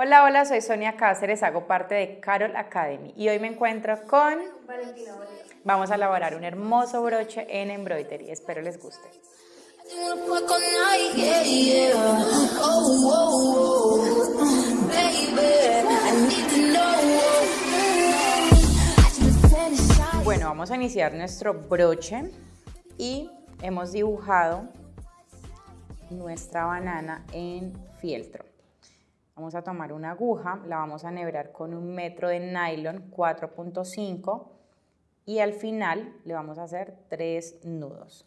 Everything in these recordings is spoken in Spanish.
Hola, hola, soy Sonia Cáceres, hago parte de Carol Academy y hoy me encuentro con Valentina Bolívar. Vamos a elaborar un hermoso broche en embroidery, espero les guste. Bueno, vamos a iniciar nuestro broche y hemos dibujado nuestra banana en fieltro. Vamos a tomar una aguja, la vamos a enhebrar con un metro de nylon 4.5 y al final le vamos a hacer tres nudos.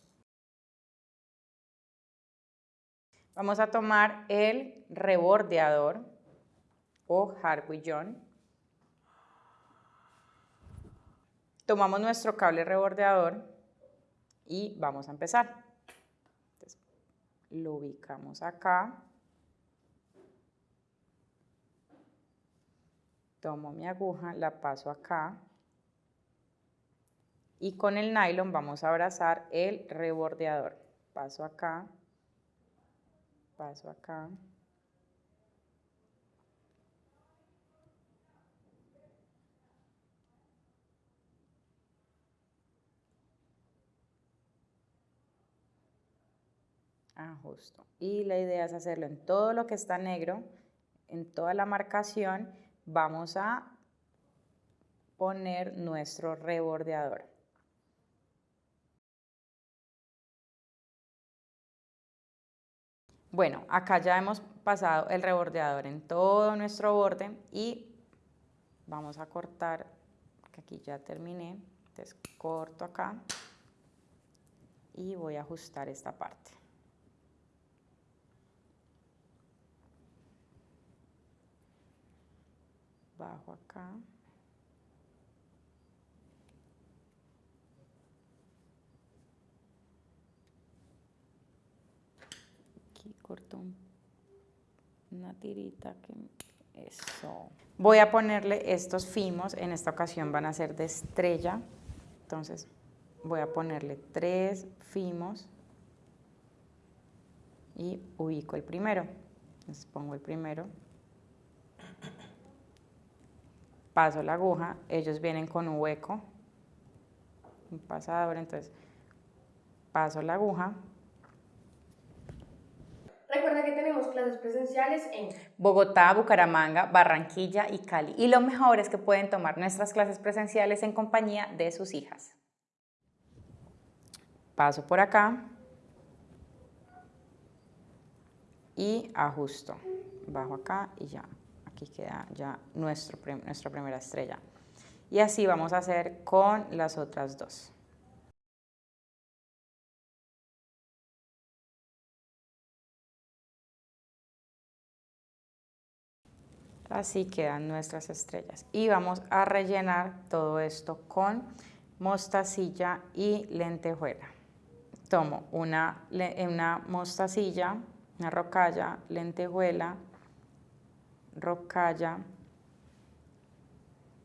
Vamos a tomar el rebordeador o John. Tomamos nuestro cable rebordeador y vamos a empezar. lo ubicamos acá. Tomo mi aguja, la paso acá y con el nylon vamos a abrazar el rebordeador. Paso acá, paso acá. Ajusto. Y la idea es hacerlo en todo lo que está negro, en toda la marcación, vamos a poner nuestro rebordeador. Bueno, acá ya hemos pasado el rebordeador en todo nuestro borde y vamos a cortar, que aquí ya terminé, entonces corto acá y voy a ajustar esta parte. Bajo acá. corto una tirita que eso. Voy a ponerle estos fimos, en esta ocasión van a ser de estrella, entonces voy a ponerle tres fimos y ubico el primero. Entonces pongo el primero, paso la aguja, ellos vienen con un hueco, un pasador, entonces paso la aguja, Recuerda que tenemos clases presenciales en Bogotá, Bucaramanga, Barranquilla y Cali. Y lo mejor es que pueden tomar nuestras clases presenciales en compañía de sus hijas. Paso por acá y ajusto. Bajo acá y ya. Aquí queda ya nuestra primera estrella. Y así vamos a hacer con las otras dos. Así quedan nuestras estrellas. Y vamos a rellenar todo esto con mostacilla y lentejuela. Tomo una, una mostacilla, una rocalla, lentejuela, rocalla,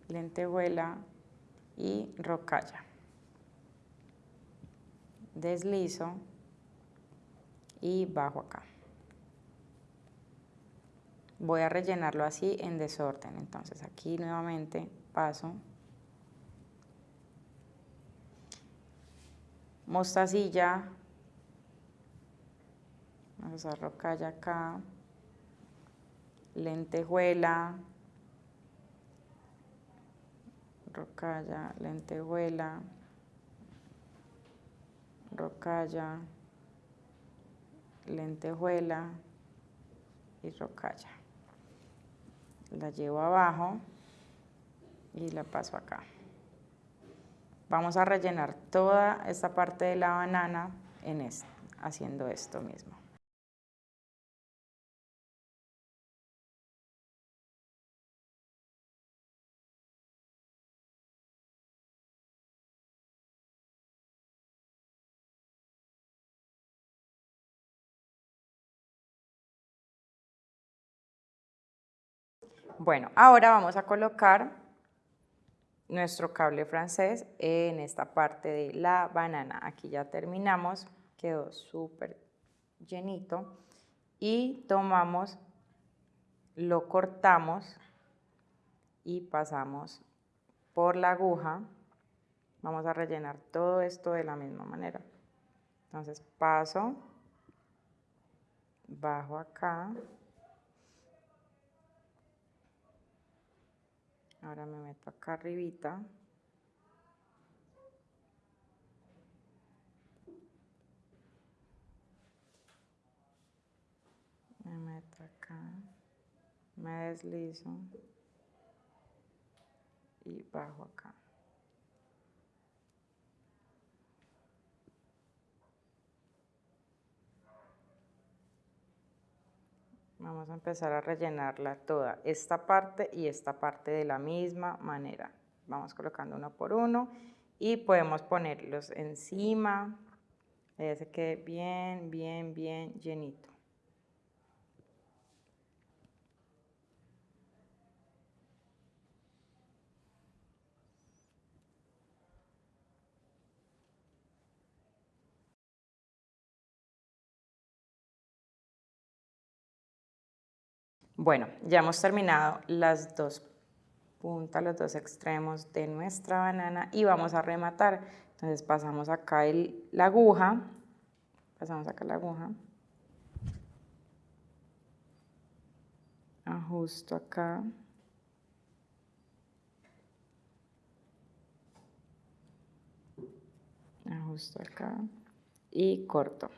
lentejuela y rocalla. Deslizo y bajo acá voy a rellenarlo así en desorden. Entonces aquí nuevamente paso mostacilla, vamos a rocalla acá, lentejuela, rocalla, lentejuela, rocalla, lentejuela y rocalla la llevo abajo y la paso acá. Vamos a rellenar toda esta parte de la banana en esto, haciendo esto mismo. Bueno, ahora vamos a colocar nuestro cable francés en esta parte de la banana. Aquí ya terminamos, quedó súper llenito. Y tomamos lo cortamos y pasamos por la aguja. Vamos a rellenar todo esto de la misma manera. Entonces paso, bajo acá. Ahora me meto acá arribita. Me meto acá. Me deslizo. Y bajo acá. Vamos a empezar a rellenarla toda, esta parte y esta parte de la misma manera. Vamos colocando uno por uno y podemos ponerlos encima, que quede bien, bien, bien llenito. Bueno, ya hemos terminado las dos puntas, los dos extremos de nuestra banana y vamos a rematar. Entonces pasamos acá el, la aguja, pasamos acá la aguja, ajusto acá, ajusto acá y corto.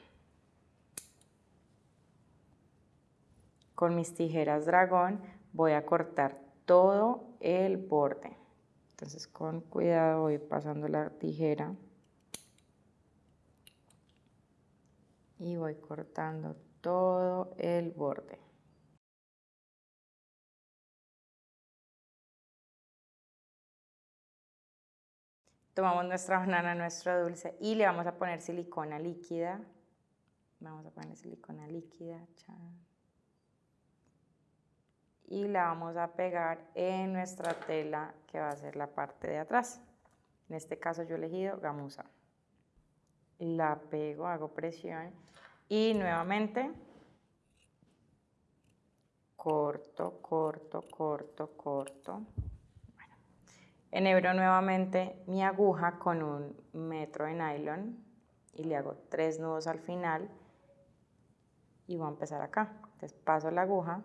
Con mis tijeras dragón voy a cortar todo el borde. Entonces con cuidado voy pasando la tijera y voy cortando todo el borde. Tomamos nuestra banana, nuestro dulce y le vamos a poner silicona líquida. Vamos a poner silicona líquida y la vamos a pegar en nuestra tela que va a ser la parte de atrás. En este caso yo he elegido gamuza. La pego, hago presión y nuevamente corto, corto, corto, corto. enhebro nuevamente mi aguja con un metro de nylon y le hago tres nudos al final y voy a empezar acá. Entonces paso la aguja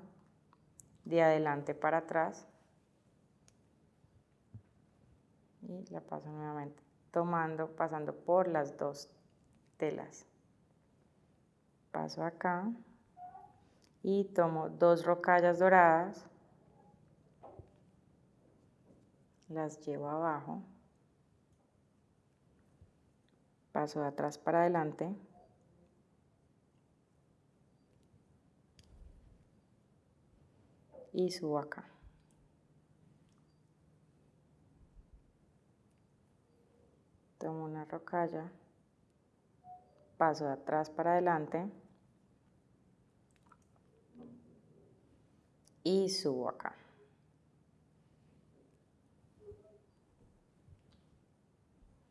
de adelante para atrás. Y la paso nuevamente. Tomando, pasando por las dos telas. Paso acá. Y tomo dos rocallas doradas, las llevo abajo, paso de atrás para adelante, y subo acá. Tomo una rocalla, paso de atrás para adelante y subo acá.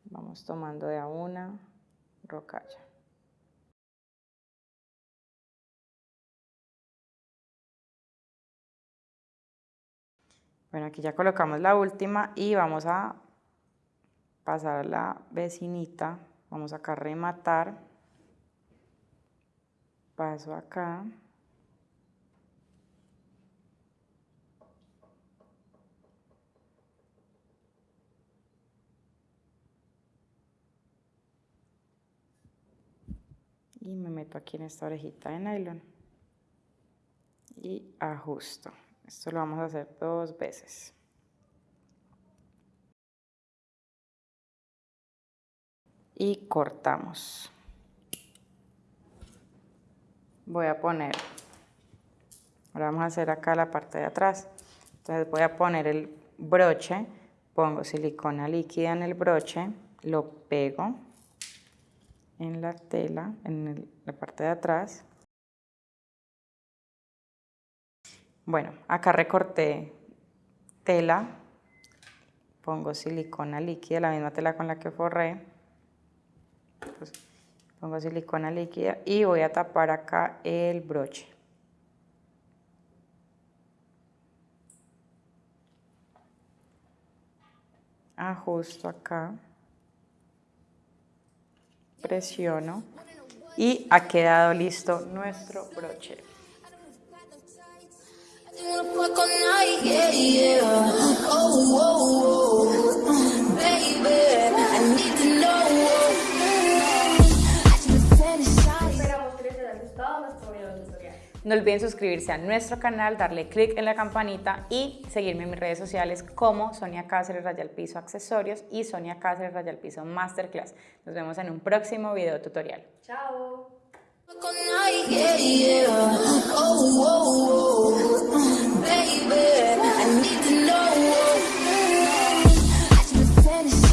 Vamos tomando de a una rocalla. Bueno, aquí ya colocamos la última y vamos a pasar a la vecinita. Vamos acá a rematar. Paso acá. y me meto aquí en esta orejita de nylon y ajusto. Esto lo vamos a hacer dos veces. Y cortamos. Voy a poner, ahora vamos a hacer acá la parte de atrás. Entonces voy a poner el broche, pongo silicona líquida en el broche, lo pego en la tela, en la parte de atrás Bueno, acá recorté tela, pongo silicona líquida, la misma tela con la que forré. Pues, pongo silicona líquida y voy a tapar acá el broche. Ajusto acá, presiono y ha quedado listo nuestro broche. No olviden suscribirse a nuestro canal, darle click en la campanita y seguirme en mis redes sociales como Sonia Cáceres Rayal Piso Accesorios y Sonia Cáceres Rayal Piso Masterclass. Nos vemos en un próximo video tutorial. Chao. Oh, baby, I need to know.